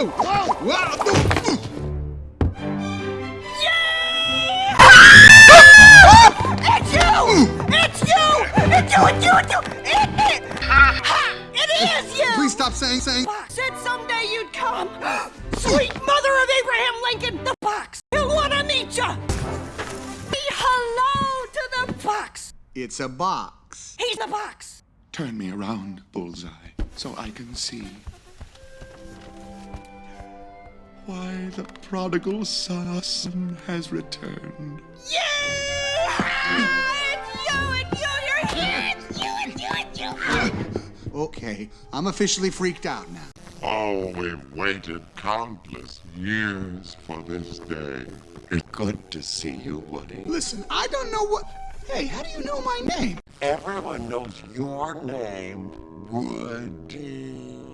Whoa! Whoa! Whoa! It's you! It's you! It's you! It's you! It's you! It, it, ha, it is you! Please stop saying saying. Fox said someday you'd come. Sweet mother of Abraham Lincoln, the fox. He'll want to meet you. Be hello to the fox. It's a box. He's the fox. Turn me around, Bullseye, so I can see. Why the prodigal son has returned. Yeah! Okay, I'm officially freaked out now. Oh, we've waited countless years for this day. It's good to see you, Woody. Listen, I don't know what. Hey, how do you know my name? Everyone knows your name, Woody.